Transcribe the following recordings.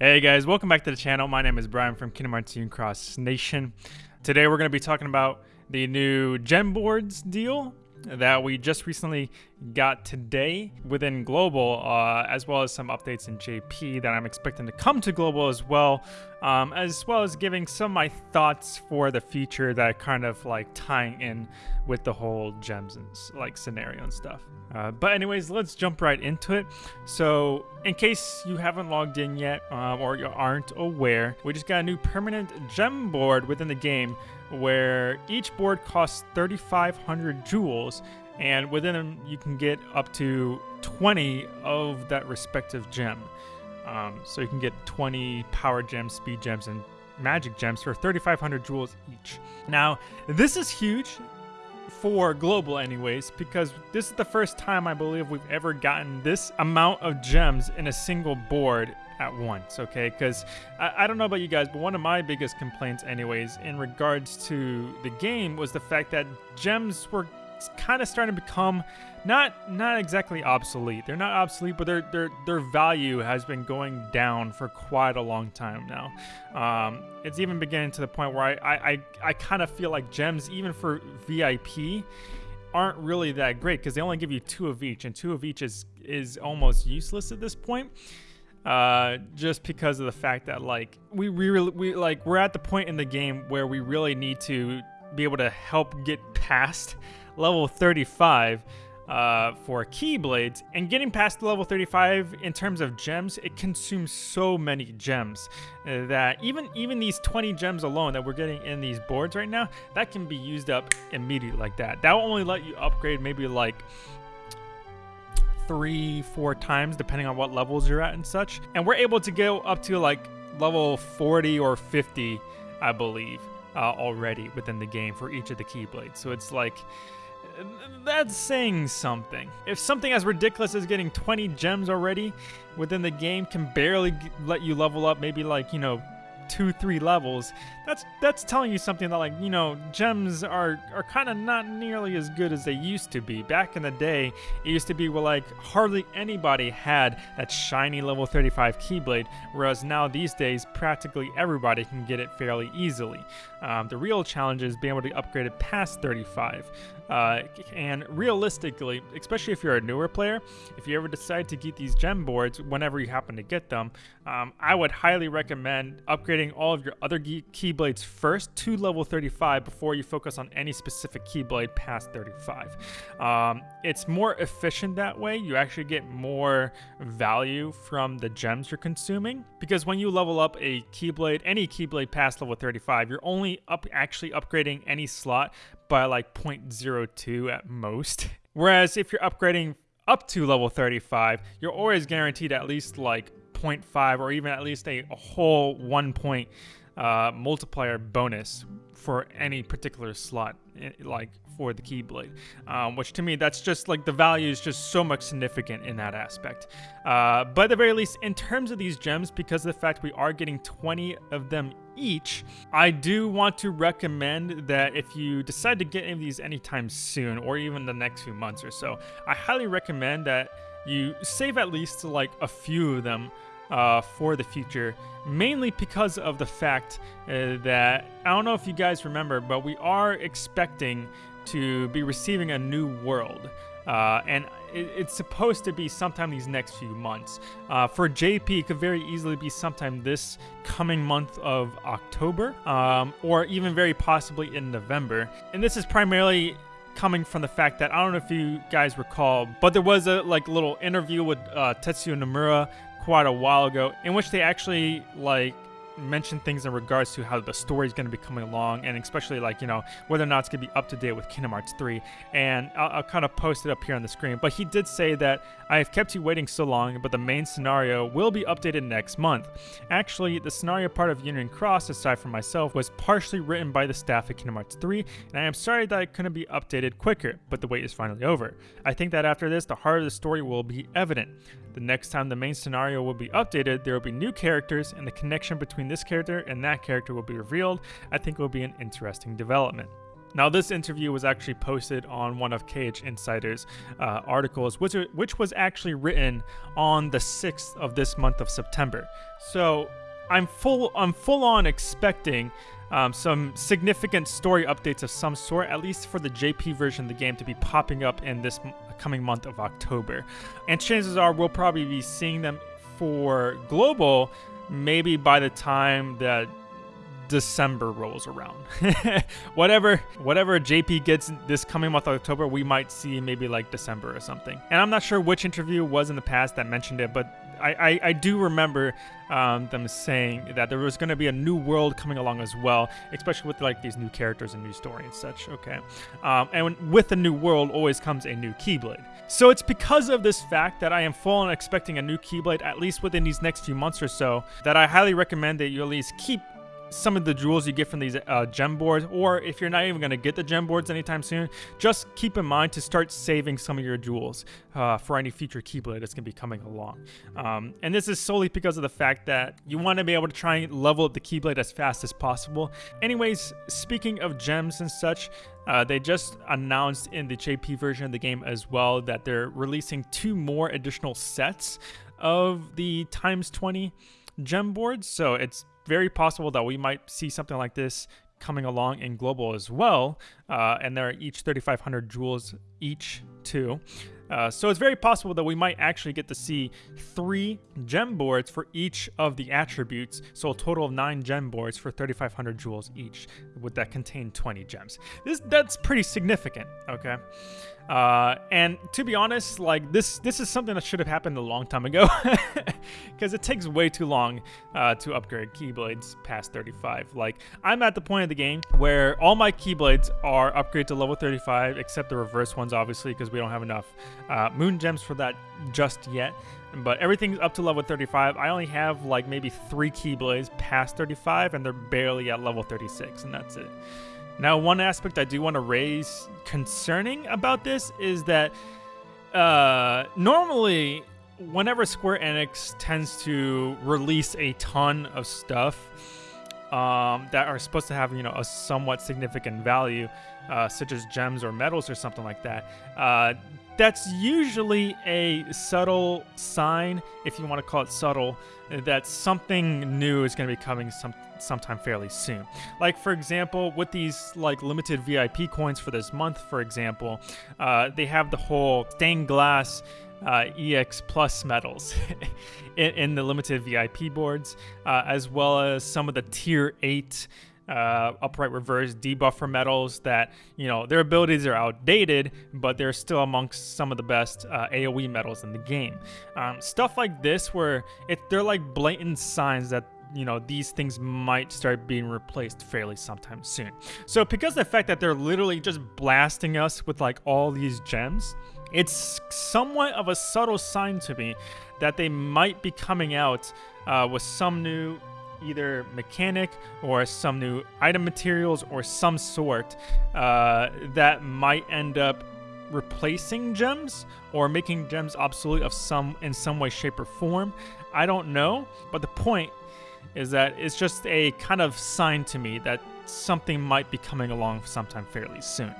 Hey guys, welcome back to the channel. My name is Brian from Kingdom Hearts Cross Nation. Today we're going to be talking about the new gem boards deal that we just recently got today within Global, uh, as well as some updates in JP that I'm expecting to come to Global as well, um, as well as giving some of my thoughts for the future that kind of like tying in with the whole gems and like scenario and stuff. Uh, but anyways, let's jump right into it. So in case you haven't logged in yet um, or you aren't aware, we just got a new permanent gem board within the game where each board costs 3,500 jewels and within them you can get up to 20 of that respective gem. Um, so you can get 20 power gems, speed gems, and magic gems for 3,500 jewels each. Now, this is huge for global anyways because this is the first time I believe we've ever gotten this amount of gems in a single board at once okay because I, I, don't know about you guys but one of my biggest complaints anyways in regards to the game was the fact that gems were kind of starting to become not not exactly obsolete. They're not obsolete, but their their their value has been going down for quite a long time now. Um, it's even beginning to the point where I I, I, I kind of feel like gems, even for VIP, aren't really that great because they only give you two of each, and two of each is is almost useless at this point. Uh, just because of the fact that like we, we we like we're at the point in the game where we really need to be able to help get past level 35 uh, for Keyblades, and getting past level 35 in terms of gems, it consumes so many gems uh, that even even these 20 gems alone that we're getting in these boards right now, that can be used up immediately like that. That will only let you upgrade maybe like three, four times, depending on what levels you're at and such. And we're able to go up to like level 40 or 50, I believe, uh, already within the game for each of the Keyblades. So it's like that's saying something. If something as ridiculous as getting 20 gems already within the game can barely let you level up maybe like, you know, two, three levels, that's that's telling you something that like, you know, gems are are kind of not nearly as good as they used to be. Back in the day, it used to be where like hardly anybody had that shiny level 35 Keyblade, whereas now these days practically everybody can get it fairly easily. Um, the real challenge is being able to upgrade it past 35. Uh, and realistically, especially if you're a newer player, if you ever decide to get these gem boards whenever you happen to get them, um, I would highly recommend upgrading all of your other keyblades first to level 35 before you focus on any specific keyblade past 35. Um, it's more efficient that way. You actually get more value from the gems you're consuming because when you level up a keyblade, any keyblade past level 35, you're only up actually upgrading any slot by like 0.02 at most. Whereas if you're upgrading up to level 35, you're always guaranteed at least like 0.5 or even at least a, a whole one point uh, multiplier bonus for any particular slot, eh, like for the Keyblade. Um, which to me, that's just like the value is just so much significant in that aspect. Uh, but at the very least, in terms of these gems, because of the fact we are getting 20 of them each, I do want to recommend that if you decide to get any of these anytime soon or even the next few months or so, I highly recommend that you save at least like a few of them uh, for the future, mainly because of the fact uh, that I don't know if you guys remember, but we are expecting to be receiving a new world. Uh, and it, it's supposed to be sometime these next few months. Uh, for JP, it could very easily be sometime this coming month of October, um, or even very possibly in November. And this is primarily coming from the fact that I don't know if you guys recall, but there was a like little interview with uh, Tetsuya Nomura quite a while ago in which they actually like mention things in regards to how the story is going to be coming along and especially like you know whether or not it's going to be up to date with kingdom hearts 3 and I'll, I'll, kind of post it up here on the screen. But he did say that i've kept you waiting so long but the main scenario will be updated next month. Actually the scenario part of union cross aside from myself was partially written by the staff at kingdom hearts 3 and i am sorry that it couldn't be updated quicker but the wait is finally over. I think that after this the heart of the story will be evident. The next time the main scenario will be updated, there will be new characters, and the connection between this character and that character will be revealed. I think it will be an interesting development. Now, this interview was actually posted on one of KH Insider's uh, articles, which, which was actually written on the 6th of this month of September. So I'm full I'm full on expecting um, some significant story updates of some sort, at least for the JP version of the game, to be popping up in this coming month of October. And chances are we'll probably be seeing them for global maybe by the time that December rolls around. whatever whatever JP gets this coming month October, we might see maybe like December or something. And I'm not sure which interview was in the past that mentioned it, but I, I, I do remember um, them saying that there was going to be a new world coming along as well, especially with like these new characters and new story and such. Okay, um, and with a new world always comes a new Keyblade. So it's because of this fact that I am full on expecting a new Keyblade at least within these next few months or so that I highly recommend that you at least keep some of the jewels you get from these uh, gem boards, or if you're not even going to get the gem boards anytime soon, just keep in mind to start saving some of your jewels uh, for any future Keyblade that's going to be coming along. Um, and this is solely because of the fact that you want to be able to try and level up the Keyblade as fast as possible. Anyways, speaking of gems and such, uh, they just announced in the JP version of the game as well that they're releasing two more additional sets of the times 20 gem boards. So it's very possible that we might see something like this coming along in global as well. Uh, and they're each 3,500 jewels each too. Uh, so it's very possible that we might actually get to see three gem boards for each of the attributes. So a total of nine gem boards for 3,500 jewels each, would that contain 20 gems. This that's pretty significant. Okay. Uh, and to be honest, like this, this is something that should have happened a long time ago, because it takes way too long uh, to upgrade Keyblades past 35. Like I'm at the point of the game where all my Keyblades are upgraded to level 35, except the reverse ones, obviously, because we don't have enough uh, Moon Gems for that just yet. But everything's up to level 35. I only have like maybe three Keyblades past 35, and they're barely at level 36, and that's it. Now, one aspect I do want to raise concerning about this is that uh, normally, whenever Square Enix tends to release a ton of stuff um, that are supposed to have, you know, a somewhat significant value, uh, such as gems or metals or something like that, uh, that's usually a subtle sign, if you want to call it subtle, that something new is going to be coming some sometime fairly soon. Like for example, with these like limited VIP coins for this month, for example, uh, they have the whole stained glass uh, EX Plus medals in, in, the limited VIP boards, uh, as well as some of the Tier 8 uh, upright reverse debuffer medals that you know their abilities are outdated but they're still amongst some of the best uh, aoe medals in the game. Um, stuff like this where it they're like blatant signs that you know these things might start being replaced fairly sometime soon. So because the fact that they're literally just blasting us with like all these gems it's somewhat of a subtle sign to me that they might be coming out uh, with some new either mechanic or some new item materials or some sort uh, that might end up replacing gems or making gems obsolete of some in some way shape or form i don't know but the point is that it's just a kind of sign to me that something might be coming along sometime fairly soon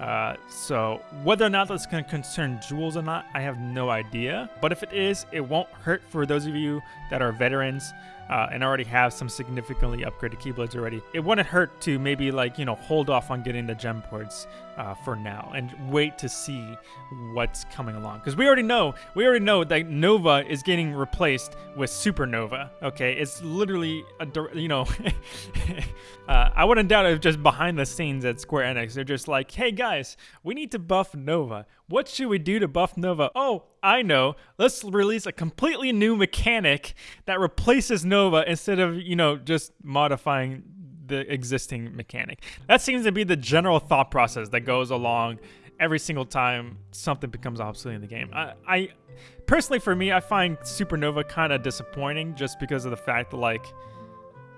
uh, so whether or not that's going to concern jewels or not, I have no idea. But if it is, it won't hurt for those of you that are veterans uh, and already have some significantly upgraded keyblades already, it wouldn't hurt to maybe like, you know, hold off on getting the gem boards uh, for now and wait to see what's coming along. Because we already know, we already know that Nova is getting replaced with Supernova. Okay, it's literally a, you know, uh, I wouldn't doubt if just behind the scenes at Square Enix, they're just like, hey guys, we need to buff Nova. What should we do to buff Nova? Oh, I know. Let's release a completely new mechanic that replaces Nova instead of, you know, just modifying the existing mechanic. That seems to be the general thought process that goes along every single time something becomes obsolete in the game. I, I personally, for me, I find Supernova kind of disappointing just because of the fact that, like,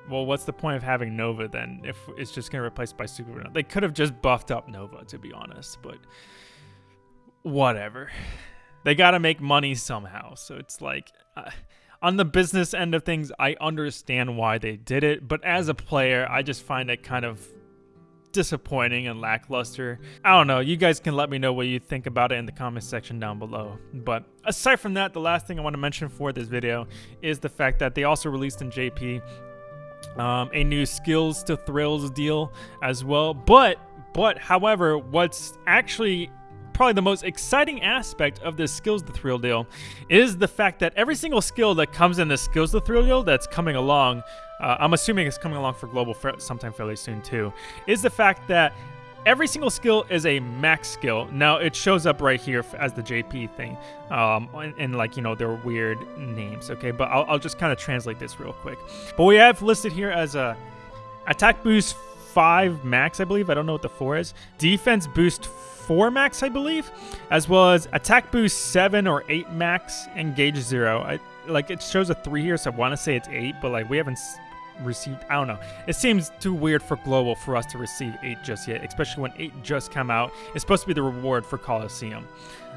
well, what's the point of having Nova then if it's just going to replace by Supernova? They could have just buffed up Nova, to be honest, but whatever. They got to make money somehow. So it's like, uh, on the business end of things, I understand why they did it. But as a player, I just find it kind of disappointing and lackluster. I don't know. You guys can let me know what you think about it in the comment section down below. But aside from that, the last thing I want to mention for this video is the fact that they also released in JP um, a new skills to thrills deal as well. But but however, what's actually probably the most exciting aspect of this skills the thrill deal is the fact that every single skill that comes in the skills the thrill deal that's coming along, uh, I'm assuming it's coming along for global sometime fairly soon too, is the fact that every single skill is a max skill. Now it shows up right here as the JP thing, um, and, and, like you know their weird names. Okay, but I'll, I'll just kind of translate this real quick. But we have listed here as a attack boost five max, I believe. I don't know what the four is. Defense boost 4 max, I believe, as well as attack boost 7 or 8 max, engage 0. I, like, it shows a 3 here, so I want to say it's 8, but, like, we haven't received, I don't know. It seems too weird for Global for us to receive 8 just yet, especially when 8 just come out. It's supposed to be the reward for Coliseum.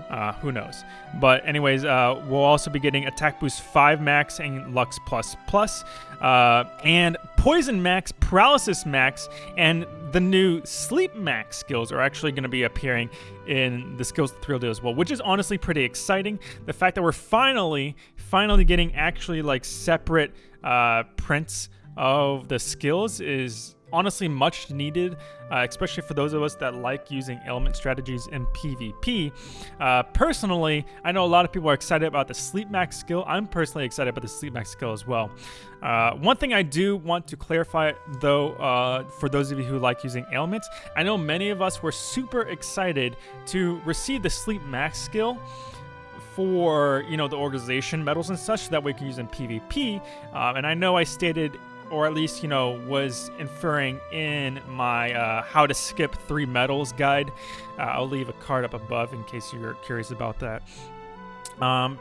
Uh, who knows? But anyways, uh, we'll also be getting Attack Boost 5 Max and Lux Plus Plus, uh, and Poison Max, Paralysis Max, and the new Sleep Max skills are actually going to be appearing in the Skills Thrill Deal as well, which is honestly pretty exciting. The fact that we're finally, finally getting actually like separate uh, prints of the skills is honestly much needed, uh, especially for those of us that like using ailment strategies in PvP. Uh, personally, I know a lot of people are excited about the Sleep Max skill. I'm personally excited about the Sleep Max skill as well. Uh, one thing I do want to clarify, though, uh, for those of you who like using ailments, I know many of us were super excited to receive the Sleep Max skill for you know the organization medals and such that we can use in PvP. Um, and I know I stated or at least, you know, was inferring in my uh, how to skip three medals guide. Uh, I'll leave a card up above in case you're curious about that. Um,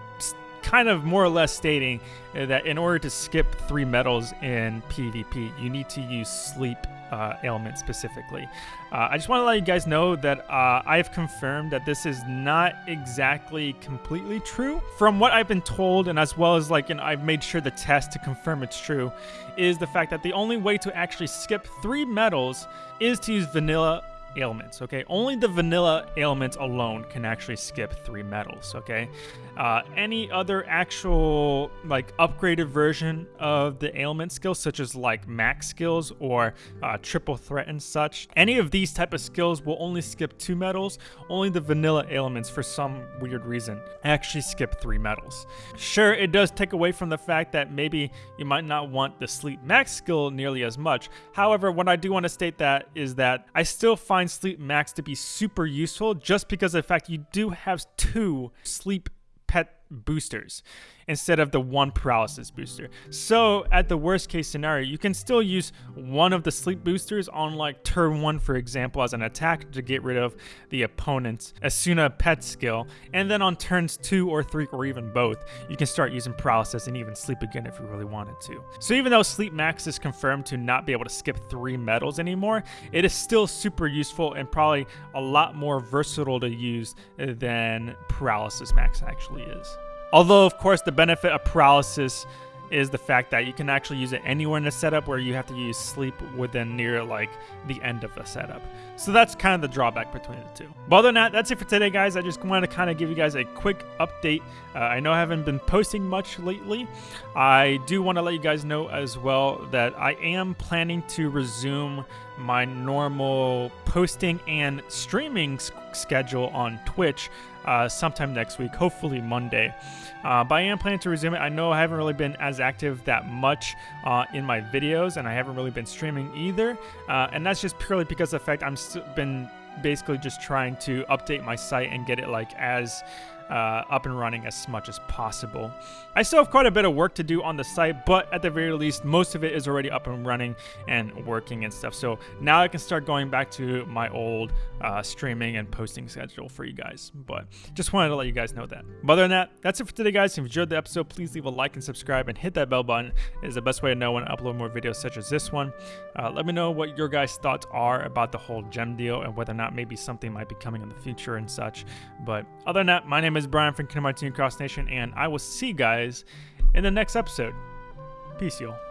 kind of more or less stating that in order to skip three medals in PvP, you need to use sleep uh, ailment specifically. Uh, I just want to let you guys know that uh, I've confirmed that this is not exactly completely true. From what I've been told, and as well as like, and I've made sure the test to confirm it's true, is the fact that the only way to actually skip three medals is to use vanilla ailments, okay? Only the vanilla ailments alone can actually skip three medals, okay? Uh, any other actual, like, upgraded version of the ailment skills, such as, like, max skills or uh, triple threat and such, any of these type of skills will only skip two medals. Only the vanilla ailments, for some weird reason, actually skip three medals. Sure, it does take away from the fact that maybe you might not want the sleep max skill nearly as much. However, what I do want to state that is that I still find find Sleep Max to be super useful just because of the fact you do have two sleep pet boosters instead of the one paralysis booster. So at the worst case scenario, you can still use one of the sleep boosters on like turn one, for example, as an attack to get rid of the opponent's Esuna pet skill. And then on turns two or three or even both, you can start using paralysis and even sleep again if you really wanted to. So even though sleep max is confirmed to not be able to skip three medals anymore, it is still super useful and probably a lot more versatile to use than paralysis max actually is. Although, of course, the benefit of paralysis is the fact that you can actually use it anywhere in the setup where you have to use sleep within near like the end of the setup. So that's kind of the drawback between the two. But other than that, that's it for today, guys. I just wanted to kind of give you guys a quick update. Uh, I know I haven't been posting much lately. I do want to let you guys know as well that I am planning to resume my normal posting and streaming schedule on Twitch uh, sometime next week, hopefully Monday. Uh, but I am planning to resume it. I know I haven't really been as active that much uh, in my videos, and I haven't really been streaming either. Uh, and that's just purely because of the fact still been basically just trying to update my site and get it like as uh, up and running as much as possible. I still have quite a bit of work to do on the site, but at the very least, most of it is already up and running and working and stuff. So now I can start going back to my old uh, streaming and posting schedule for you guys. But just wanted to let you guys know that. But other than that, that's it for today, guys. If you enjoyed the episode, please leave a like and subscribe and hit that bell button. It is the best way to know when I upload more videos such as this one. Uh, let me know what your guys' thoughts are about the whole gem deal and whether or not maybe something might be coming in the future and such. But other than that, my name is Brian from Kingdom Hearts Cross Nation, and I will see you guys in the next episode. Peace, y'all.